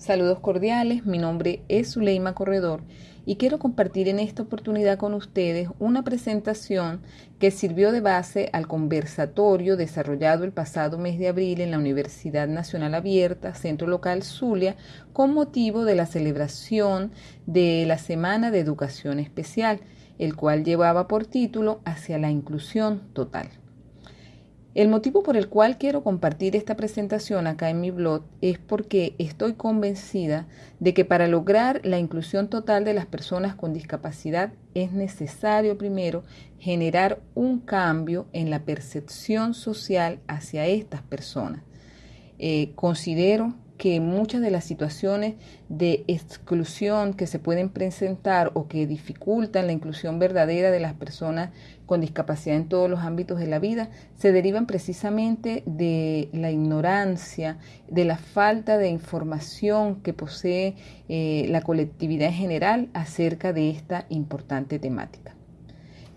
Saludos cordiales, mi nombre es Zuleima Corredor y quiero compartir en esta oportunidad con ustedes una presentación que sirvió de base al conversatorio desarrollado el pasado mes de abril en la Universidad Nacional Abierta, Centro Local Zulia, con motivo de la celebración de la Semana de Educación Especial, el cual llevaba por título Hacia la Inclusión Total. El motivo por el cual quiero compartir esta presentación acá en mi blog es porque estoy convencida de que para lograr la inclusión total de las personas con discapacidad es necesario primero generar un cambio en la percepción social hacia estas personas. Eh, considero que muchas de las situaciones de exclusión que se pueden presentar o que dificultan la inclusión verdadera de las personas con discapacidad en todos los ámbitos de la vida se derivan precisamente de la ignorancia, de la falta de información que posee eh, la colectividad en general acerca de esta importante temática.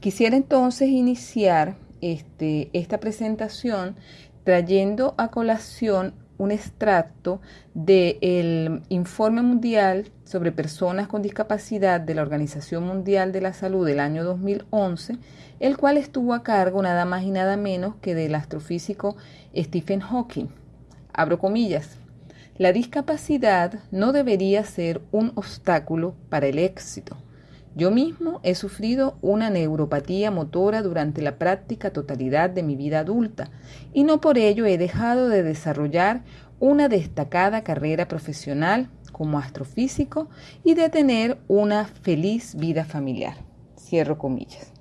Quisiera entonces iniciar este, esta presentación trayendo a colación un extracto del informe mundial sobre personas con discapacidad de la Organización Mundial de la Salud del año 2011, el cual estuvo a cargo nada más y nada menos que del astrofísico Stephen Hawking. Abro comillas. La discapacidad no debería ser un obstáculo para el éxito. Yo mismo he sufrido una neuropatía motora durante la práctica totalidad de mi vida adulta y no por ello he dejado de desarrollar una destacada carrera profesional como astrofísico y de tener una feliz vida familiar. Cierro comillas.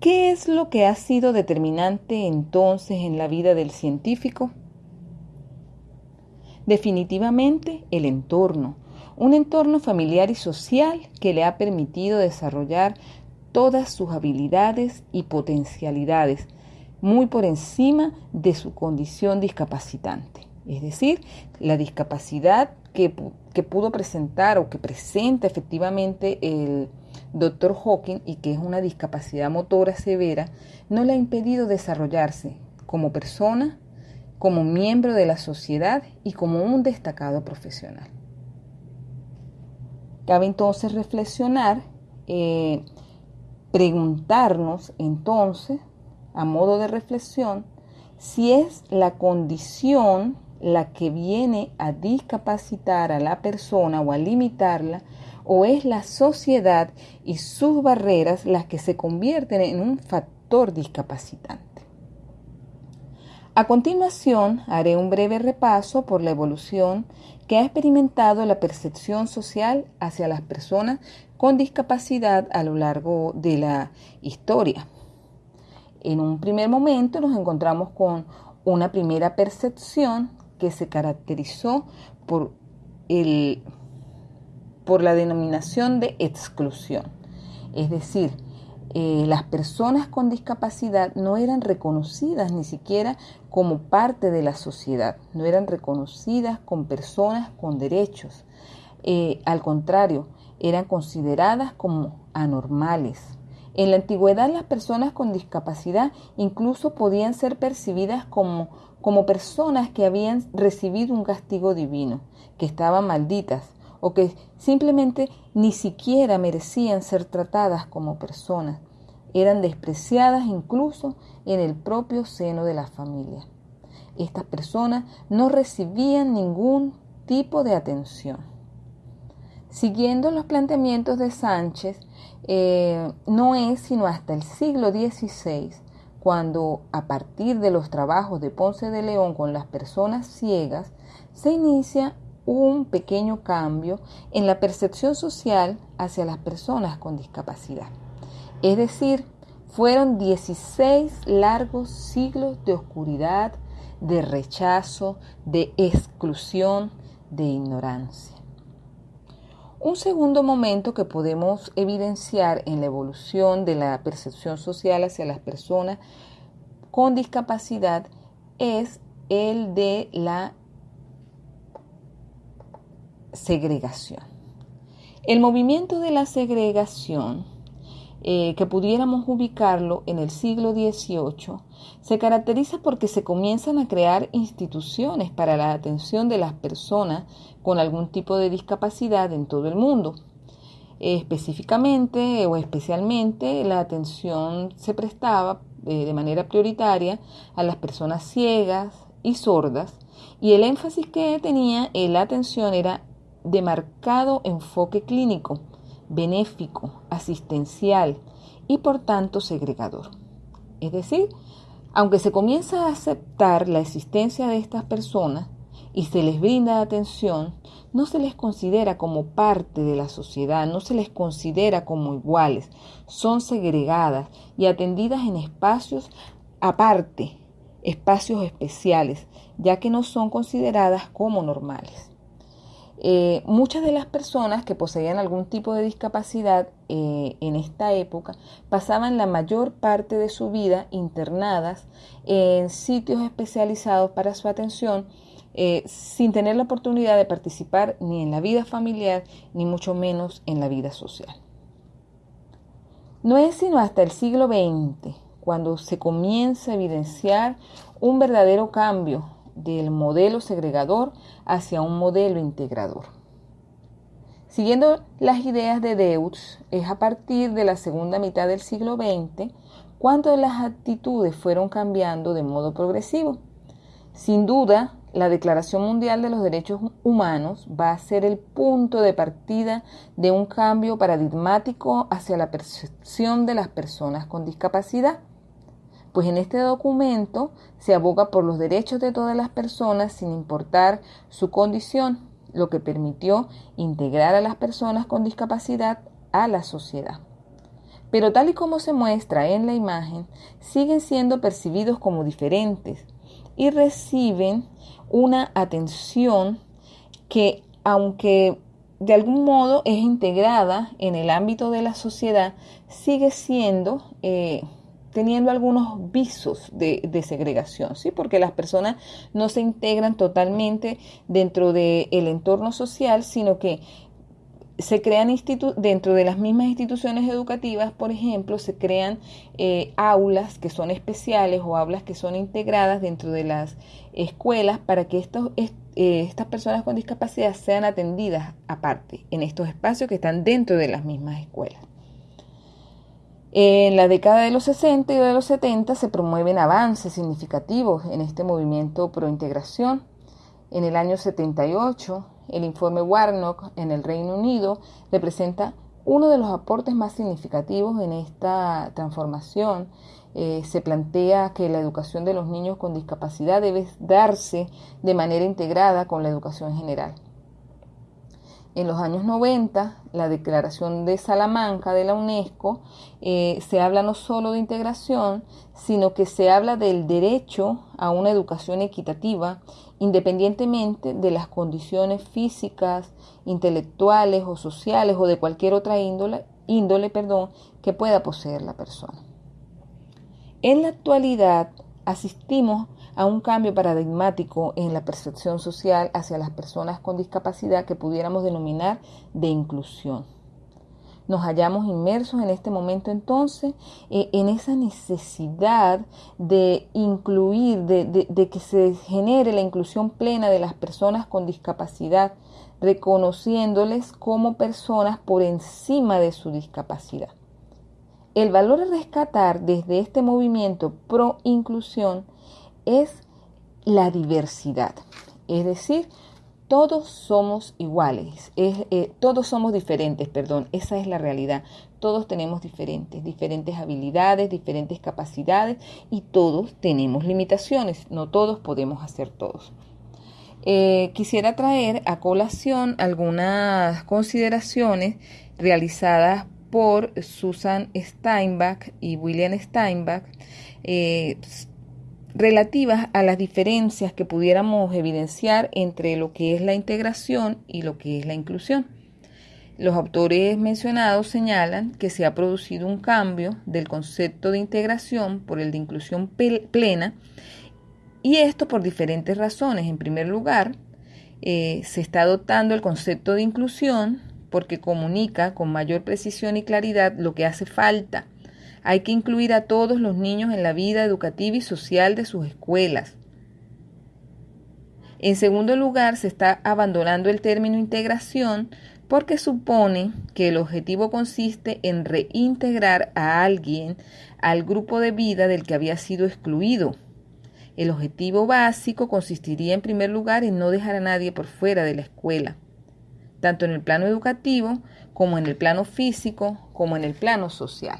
¿Qué es lo que ha sido determinante entonces en la vida del científico? Definitivamente el entorno, un entorno familiar y social que le ha permitido desarrollar todas sus habilidades y potencialidades, muy por encima de su condición discapacitante. Es decir, la discapacidad que, que pudo presentar o que presenta efectivamente el doctor Hawking y que es una discapacidad motora severa, no le ha impedido desarrollarse como persona, como miembro de la sociedad y como un destacado profesional. Cabe entonces reflexionar, eh, preguntarnos entonces, a modo de reflexión, si es la condición la que viene a discapacitar a la persona o a limitarla, o es la sociedad y sus barreras las que se convierten en un factor discapacitante. A continuación, haré un breve repaso por la evolución que ha experimentado la percepción social hacia las personas con discapacidad a lo largo de la historia. En un primer momento nos encontramos con una primera percepción que se caracterizó por, el, por la denominación de exclusión, es decir, eh, las personas con discapacidad no eran reconocidas ni siquiera como parte de la sociedad, no eran reconocidas como personas con derechos. Eh, al contrario, eran consideradas como anormales. En la antigüedad las personas con discapacidad incluso podían ser percibidas como, como personas que habían recibido un castigo divino, que estaban malditas o que simplemente ni siquiera merecían ser tratadas como personas. Eran despreciadas incluso en el propio seno de la familia. Estas personas no recibían ningún tipo de atención. Siguiendo los planteamientos de Sánchez, eh, no es sino hasta el siglo XVI cuando, a partir de los trabajos de Ponce de León con las personas ciegas, se inicia un pequeño cambio en la percepción social hacia las personas con discapacidad. Es decir, fueron 16 largos siglos de oscuridad, de rechazo, de exclusión, de ignorancia. Un segundo momento que podemos evidenciar en la evolución de la percepción social hacia las personas con discapacidad es el de la segregación. El movimiento de la segregación eh, que pudiéramos ubicarlo en el siglo XVIII, se caracteriza porque se comienzan a crear instituciones para la atención de las personas con algún tipo de discapacidad en todo el mundo. Específicamente o especialmente la atención se prestaba eh, de manera prioritaria a las personas ciegas y sordas y el énfasis que tenía en la atención era de marcado enfoque clínico, benéfico, asistencial y por tanto segregador. Es decir, aunque se comienza a aceptar la existencia de estas personas y se les brinda atención, no se les considera como parte de la sociedad, no se les considera como iguales, son segregadas y atendidas en espacios aparte, espacios especiales, ya que no son consideradas como normales. Eh, muchas de las personas que poseían algún tipo de discapacidad eh, en esta época pasaban la mayor parte de su vida internadas en sitios especializados para su atención eh, sin tener la oportunidad de participar ni en la vida familiar ni mucho menos en la vida social. No es sino hasta el siglo XX cuando se comienza a evidenciar un verdadero cambio del modelo segregador hacia un modelo integrador. Siguiendo las ideas de Deutsch, es a partir de la segunda mitad del siglo XX cuando las actitudes fueron cambiando de modo progresivo. Sin duda, la Declaración Mundial de los Derechos Humanos va a ser el punto de partida de un cambio paradigmático hacia la percepción de las personas con discapacidad. Pues en este documento se aboga por los derechos de todas las personas sin importar su condición, lo que permitió integrar a las personas con discapacidad a la sociedad. Pero tal y como se muestra en la imagen, siguen siendo percibidos como diferentes y reciben una atención que, aunque de algún modo es integrada en el ámbito de la sociedad, sigue siendo, eh, teniendo algunos visos de, segregación, ¿sí? porque las personas no se integran totalmente dentro del entorno social, sino que se crean dentro de las mismas instituciones educativas, por ejemplo, se crean eh, aulas que son especiales o aulas que son integradas dentro de las escuelas para que estos, eh, estas personas con discapacidad sean atendidas aparte en estos espacios que están dentro de las mismas escuelas. En la década de los 60 y de los 70 se promueven avances significativos en este movimiento pro integración. En el año 78 el informe Warnock en el Reino Unido representa uno de los aportes más significativos en esta transformación. Eh, se plantea que la educación de los niños con discapacidad debe darse de manera integrada con la educación general. En los años 90, la Declaración de Salamanca de la UNESCO eh, se habla no solo de integración, sino que se habla del derecho a una educación equitativa independientemente de las condiciones físicas, intelectuales o sociales o de cualquier otra índole, índole perdón, que pueda poseer la persona. En la actualidad asistimos a un cambio paradigmático en la percepción social hacia las personas con discapacidad que pudiéramos denominar de inclusión. Nos hallamos inmersos en este momento entonces eh, en esa necesidad de incluir, de que se genere la inclusión plena de las personas con discapacidad, reconociéndoles como personas por encima de su discapacidad. El valor a rescatar desde este movimiento pro inclusión es la diversidad, es decir, todos somos iguales, eh, todos somos diferentes, perdón, esa es la realidad. Todos tenemos diferentes, diferentes habilidades, diferentes capacidades y todos tenemos limitaciones, no todos podemos hacer todos. Eh, quisiera traer a colación algunas consideraciones realizadas por Susan Steinbach y William Steinbach eh, relativas a las diferencias que pudiéramos evidenciar entre lo que es la integración y lo que es la inclusión. Los autores mencionados señalan que se ha producido un cambio del concepto de integración por el de inclusión plena y esto por diferentes razones. En primer lugar, eh, se está adoptando el concepto de inclusión porque comunica con mayor precisión y claridad lo que hace falta. Hay que incluir a todos los niños en la vida educativa y social de sus escuelas. En segundo lugar, se está abandonando el término integración porque supone que el objetivo consiste en reintegrar a alguien al grupo de vida del que había sido excluido. El objetivo básico consistiría en primer lugar en no dejar a nadie por fuera de la escuela, tanto en el plano educativo como en el plano físico como en el plano social.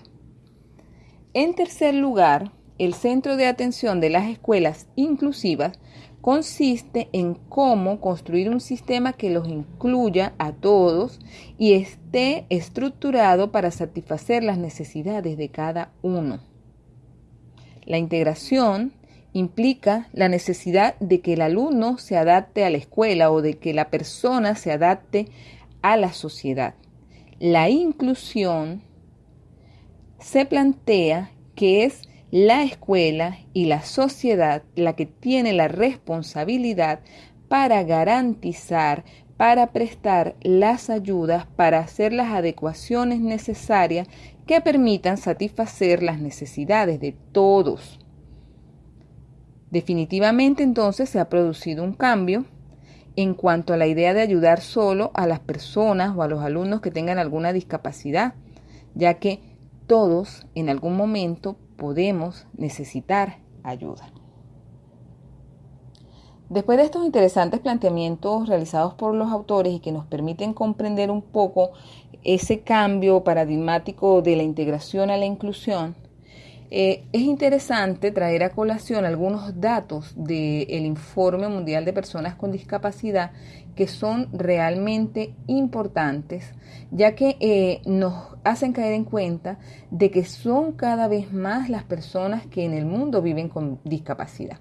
En tercer lugar, el centro de atención de las escuelas inclusivas consiste en cómo construir un sistema que los incluya a todos y esté estructurado para satisfacer las necesidades de cada uno. La integración implica la necesidad de que el alumno se adapte a la escuela o de que la persona se adapte a la sociedad. La inclusión se plantea que es la escuela y la sociedad la que tiene la responsabilidad para garantizar, para prestar las ayudas, para hacer las adecuaciones necesarias que permitan satisfacer las necesidades de todos. Definitivamente entonces se ha producido un cambio en cuanto a la idea de ayudar solo a las personas o a los alumnos que tengan alguna discapacidad, ya que todos en algún momento podemos necesitar ayuda. Después de estos interesantes planteamientos realizados por los autores y que nos permiten comprender un poco ese cambio paradigmático de la integración a la inclusión, eh, es interesante traer a colación algunos datos del Informe Mundial de Personas con Discapacidad que son realmente importantes, ya que eh, nos hacen caer en cuenta de que son cada vez más las personas que en el mundo viven con discapacidad.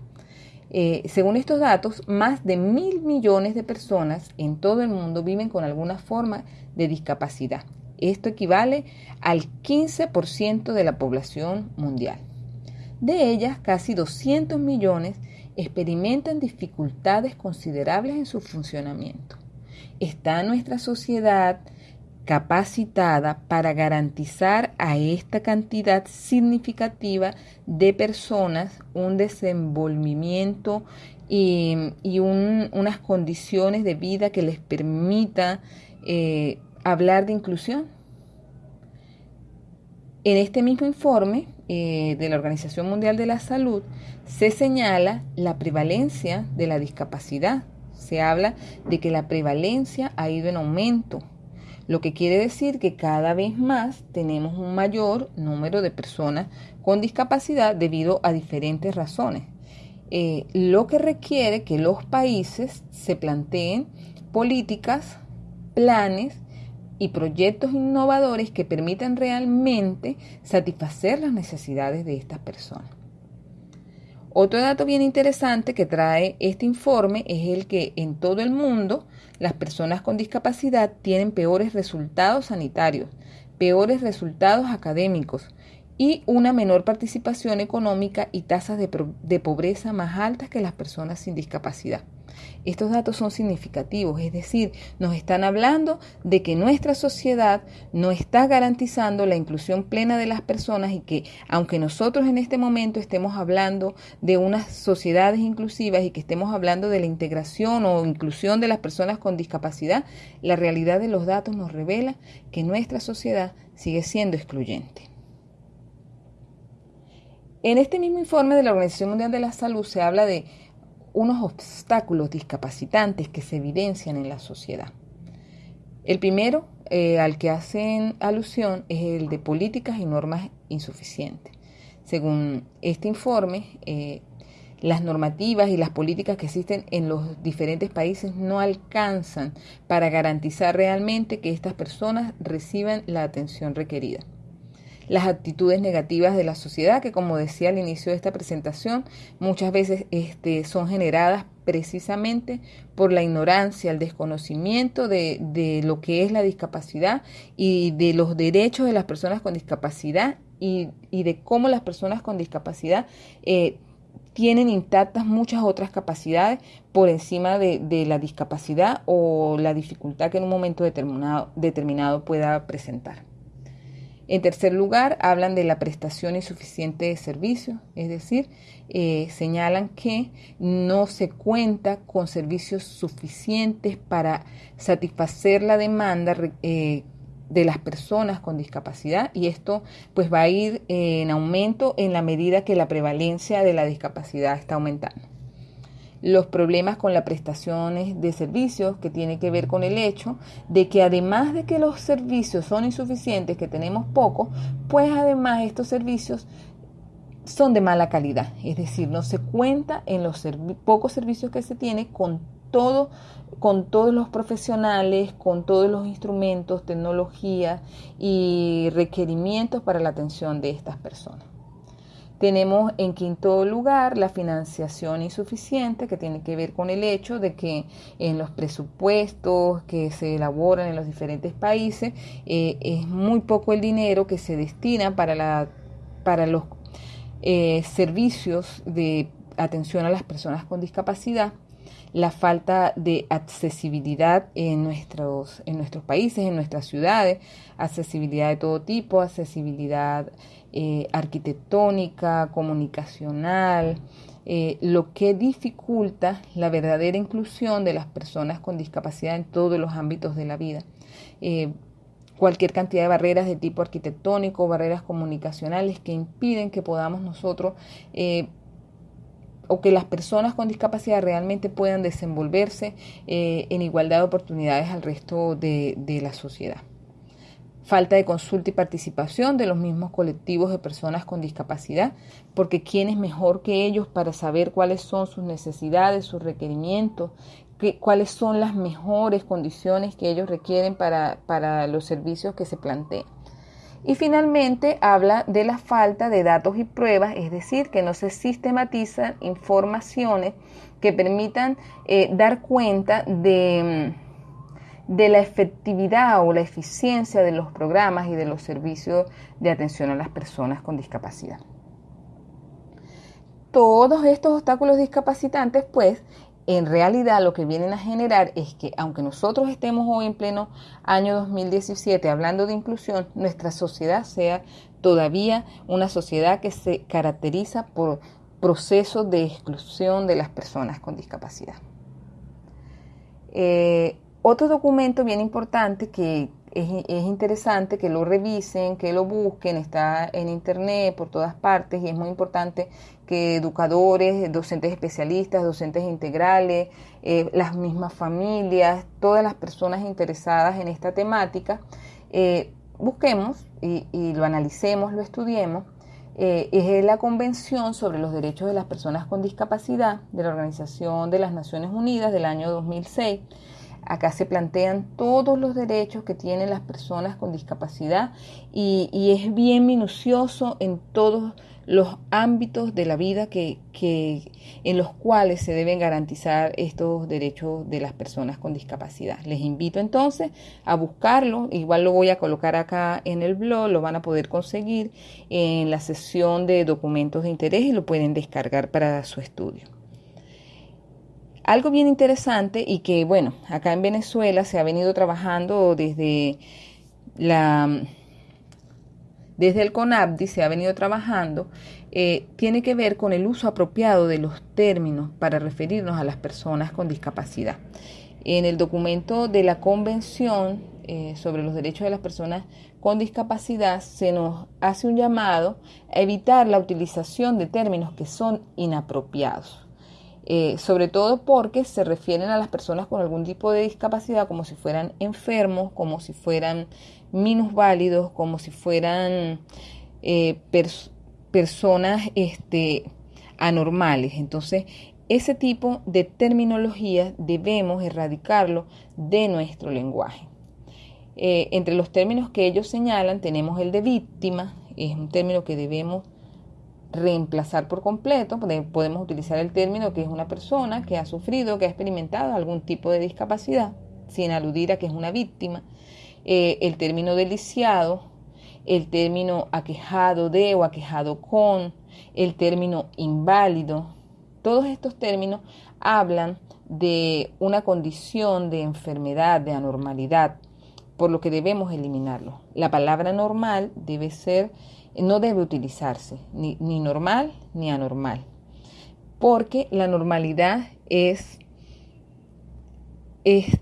Eh, según estos datos, más de mil millones de personas en todo el mundo viven con alguna forma de discapacidad. Esto equivale al 15% de la población mundial. De ellas, casi 200 millones experimentan dificultades considerables en su funcionamiento. ¿Está nuestra sociedad capacitada para garantizar a esta cantidad significativa de personas un desenvolvimiento y, unas condiciones de vida que les permita eh, hablar de inclusión? En este mismo informe eh, de la Organización Mundial de la Salud se señala la prevalencia de la discapacidad. Se habla de que la prevalencia ha ido en aumento, lo que quiere decir que cada vez más tenemos un mayor número de personas con discapacidad debido a diferentes razones. Eh, lo que requiere que los países se planteen políticas, planes y proyectos innovadores que permitan realmente satisfacer las necesidades de estas personas. Otro dato bien interesante que trae este informe es el que en todo el mundo las personas con discapacidad tienen peores resultados sanitarios, peores resultados académicos y una menor participación económica y tasas de, pobreza más altas que las personas sin discapacidad. Estos datos son significativos, es decir, nos están hablando de que nuestra sociedad no está garantizando la inclusión plena de las personas y que aunque nosotros en este momento estemos hablando de unas sociedades inclusivas y que estemos hablando de la integración o inclusión de las personas con discapacidad, la realidad de los datos nos revela que nuestra sociedad sigue siendo excluyente. En este mismo informe de la Organización Mundial de la Salud se habla de unos obstáculos discapacitantes que se evidencian en la sociedad. El primero eh, al que hacen alusión es el de políticas y normas insuficientes. Según este informe, eh, las normativas y las políticas que existen en los diferentes países no alcanzan para garantizar realmente que estas personas reciban la atención requerida las actitudes negativas de la sociedad, que como decía al inicio de esta presentación, muchas veces este, son generadas precisamente por la ignorancia, el desconocimiento de, lo que es la discapacidad y de los derechos de las personas con discapacidad y, de cómo las personas con discapacidad eh, tienen intactas muchas otras capacidades por encima de, la discapacidad o la dificultad que en un momento determinado, determinado pueda presentar. En tercer lugar, hablan de la prestación insuficiente de servicios, es decir, eh, señalan que no se cuenta con servicios suficientes para satisfacer la demanda eh, de las personas con discapacidad y esto pues va a ir en aumento en la medida que la prevalencia de la discapacidad está aumentando los problemas con las prestaciones de servicios que tiene que ver con el hecho de que además de que los servicios son insuficientes, que tenemos pocos, pues además estos servicios son de mala calidad, es decir, no se cuenta en los pocos servicios que se tiene con todo, con todos los profesionales, con todos los instrumentos, tecnología y requerimientos para la atención de estas personas. Tenemos en quinto lugar la financiación insuficiente, que tiene que ver con el hecho de que en los presupuestos que se elaboran en los diferentes países eh, es muy poco el dinero que se destina para, la, para los eh, servicios de atención a las personas con discapacidad la falta de accesibilidad en nuestros, en nuestros países, en nuestras ciudades, accesibilidad de todo tipo, accesibilidad eh, arquitectónica, comunicacional, eh, lo que dificulta la verdadera inclusión de las personas con discapacidad en todos los ámbitos de la vida. Eh, cualquier cantidad de barreras de tipo arquitectónico, barreras comunicacionales que impiden que podamos nosotros o que las personas con discapacidad realmente puedan desenvolverse eh, en igualdad de oportunidades al resto de, de la sociedad. Falta de consulta y participación de los mismos colectivos de personas con discapacidad, porque quién es mejor que ellos para saber cuáles son sus necesidades, sus requerimientos, cuáles son las mejores condiciones que ellos requieren para, para los servicios que se plantean. Y finalmente habla de la falta de datos y pruebas, es decir, que no se sistematizan informaciones que permitan eh, dar cuenta de, de la efectividad o la eficiencia de los programas y de los servicios de atención a las personas con discapacidad. Todos estos obstáculos discapacitantes, pues, en realidad lo que vienen a generar es que aunque nosotros estemos hoy en pleno año 2017 hablando de inclusión, nuestra sociedad sea todavía una sociedad que se caracteriza por procesos de exclusión de las personas con discapacidad. Eh, otro documento bien importante que es, interesante que lo revisen, que lo busquen, está en internet por todas partes y es muy importante que educadores, docentes especialistas, docentes integrales, eh, las mismas familias, todas las personas interesadas en esta temática, eh, busquemos y, lo analicemos, lo estudiemos. Eh, es la Convención sobre los Derechos de las Personas con Discapacidad de la Organización de las Naciones Unidas del año 2006 Acá se plantean todos los derechos que tienen las personas con discapacidad y, es bien minucioso en todos los ámbitos de la vida que, en los cuales se deben garantizar estos derechos de las personas con discapacidad. Les invito entonces a buscarlo, igual lo voy a colocar acá en el blog, lo van a poder conseguir en la sesión de documentos de interés y lo pueden descargar para su estudio. Algo bien interesante y que, bueno, acá en Venezuela se ha venido trabajando desde la desde el CONAPDI se ha venido trabajando, eh, tiene que ver con el uso apropiado de los términos para referirnos a las personas con discapacidad. En el documento de la Convención eh, sobre los Derechos de las Personas con Discapacidad se nos hace un llamado a evitar la utilización de términos que son inapropiados. Eh, sobre todo porque se refieren a las personas con algún tipo de discapacidad como si fueran enfermos, como si fueran minusválidos, como si fueran eh, personas este, anormales. Entonces, ese tipo de terminología debemos erradicarlo de nuestro lenguaje. Eh, entre los términos que ellos señalan tenemos el de víctima, es un término que debemos reemplazar por completo, podemos utilizar el término que es una persona que ha sufrido, que ha experimentado algún tipo de discapacidad, sin aludir a que es una víctima, eh, el término deliciado, el término aquejado de o aquejado con, el término inválido, todos estos términos hablan de una condición de enfermedad, de anormalidad, por lo que debemos eliminarlo. La palabra normal debe ser, no debe utilizarse, ni, ni normal ni anormal, porque la normalidad es, es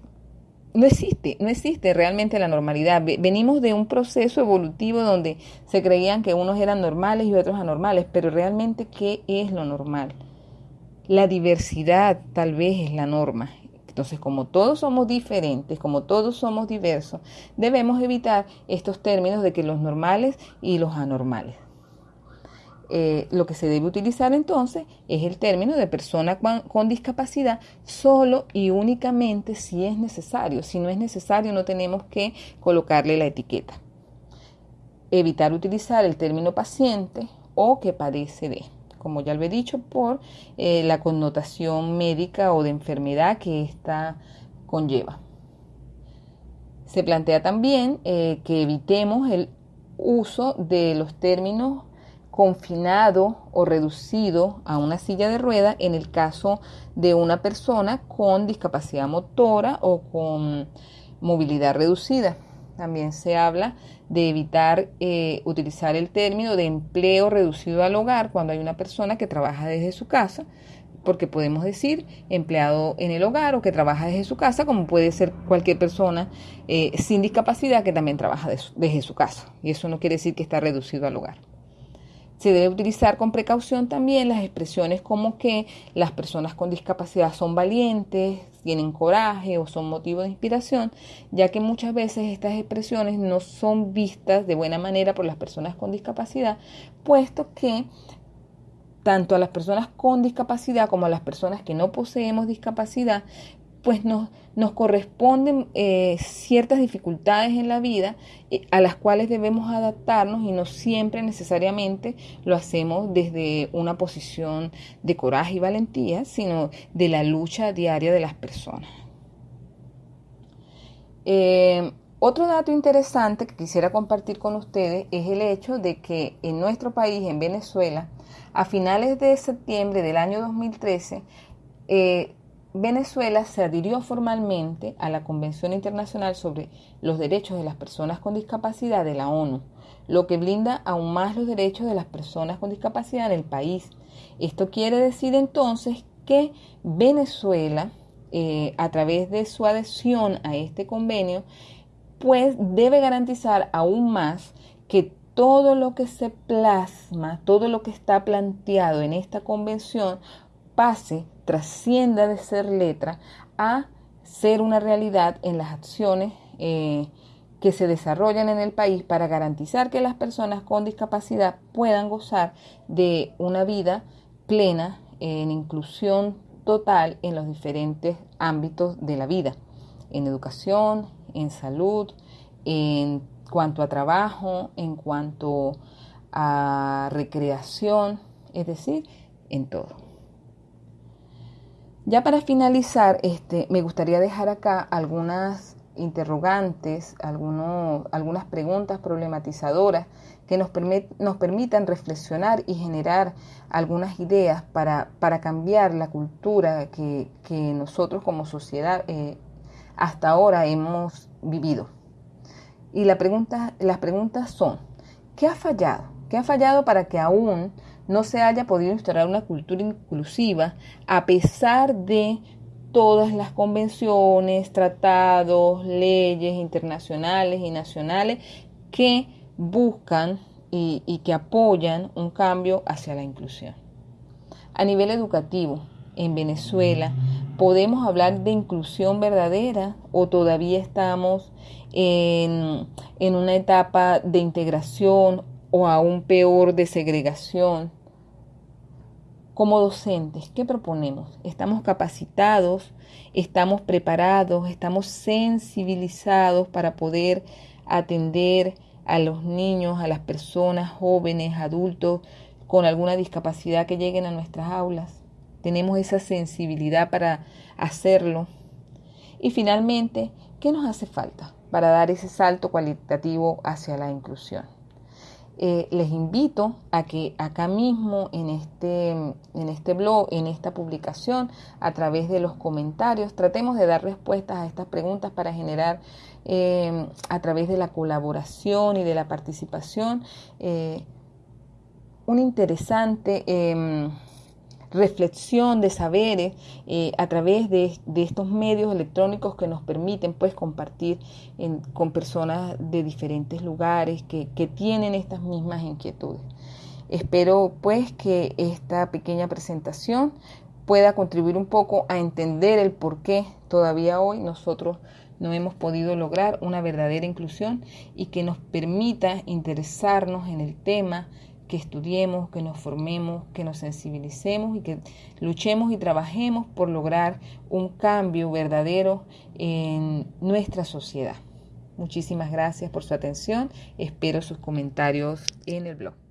no existe, no existe realmente la normalidad. Venimos de un proceso evolutivo donde se creían que unos eran normales y otros anormales, pero realmente, ¿qué es lo normal? La diversidad tal vez es la norma. Entonces, como todos somos diferentes, como todos somos diversos, debemos evitar estos términos de que los normales y los anormales. Eh, lo que se debe utilizar entonces es el término de persona con, discapacidad solo y únicamente si es necesario. Si no es necesario no tenemos que colocarle la etiqueta. Evitar utilizar el término paciente o que padece de, como ya lo he dicho, por eh, la connotación médica o de enfermedad que ésta conlleva. Se plantea también eh, que evitemos el uso de los términos confinado o reducido a una silla de rueda en el caso de una persona con discapacidad motora o con movilidad reducida. También se habla de evitar eh, utilizar el término de empleo reducido al hogar cuando hay una persona que trabaja desde su casa, porque podemos decir empleado en el hogar o que trabaja desde su casa, como puede ser cualquier persona eh, sin discapacidad que también trabaja desde su casa. Y eso no quiere decir que está reducido al hogar. Se debe utilizar con precaución también las expresiones como que las personas con discapacidad son valientes, tienen coraje o son motivo de inspiración, ya que muchas veces estas expresiones no son vistas de buena manera por las personas con discapacidad, puesto que tanto a las personas con discapacidad como a las personas que no poseemos discapacidad pues nos, nos corresponden eh, ciertas dificultades en la vida eh, a las cuales debemos adaptarnos y no siempre necesariamente lo hacemos desde una posición de coraje y valentía, sino de la lucha diaria de las personas. Eh, otro dato interesante que quisiera compartir con ustedes es el hecho de que en nuestro país, en Venezuela, a finales de septiembre del año 2013, Venezuela se adhirió formalmente a la Convención Internacional sobre los Derechos de las Personas con Discapacidad de la ONU, lo que blinda aún más los derechos de las personas con discapacidad en el país. Esto quiere decir entonces que Venezuela, eh, a través de su adhesión a este convenio, pues debe garantizar aún más que todo lo que se plasma, todo lo que está planteado en esta convención pase trascienda de ser letra a ser una realidad en las acciones eh, que se desarrollan en el país para garantizar que las personas con discapacidad puedan gozar de una vida plena en inclusión total en los diferentes ámbitos de la vida, en educación, en salud, en cuanto a trabajo, en cuanto a recreación, es decir, en todo. Ya para finalizar, este, me gustaría dejar acá algunas interrogantes, algunas preguntas problematizadoras que nos, nos, permitan reflexionar y generar algunas ideas para, para cambiar la cultura que, nosotros como sociedad eh, hasta ahora hemos vivido. Y la pregunta, las preguntas son, ¿qué ha fallado? ¿Qué ha fallado para que aún no se haya podido instaurar una cultura inclusiva a pesar de todas las convenciones, tratados, leyes internacionales y nacionales que buscan y, que apoyan un cambio hacia la inclusión. A nivel educativo, en Venezuela, ¿podemos hablar de inclusión verdadera o todavía estamos en, en una etapa de integración o aún peor de segregación. Como docentes, ¿qué proponemos? ¿Estamos capacitados? ¿Estamos preparados? ¿Estamos sensibilizados para poder atender a los niños, a las personas jóvenes, adultos con alguna discapacidad que lleguen a nuestras aulas? ¿Tenemos esa sensibilidad para hacerlo? Y finalmente, ¿qué nos hace falta para dar ese salto cualitativo hacia la inclusión? Eh, les invito a que acá mismo en este, en este blog, en esta publicación, a través de los comentarios, tratemos de dar respuestas a estas preguntas para generar eh, a través de la colaboración y de la participación eh, un interesante em, reflexión de saberes eh, a través de, estos medios electrónicos que nos permiten pues compartir con personas de diferentes lugares que, que tienen estas mismas inquietudes. Espero pues que esta pequeña presentación pueda contribuir un poco a entender el por qué todavía hoy nosotros no hemos podido lograr una verdadera inclusión y que nos permita interesarnos en el tema que estudiemos, que nos formemos, que nos sensibilicemos y que luchemos y trabajemos por lograr un cambio verdadero en nuestra sociedad. Muchísimas gracias por su atención. Espero sus comentarios en el blog.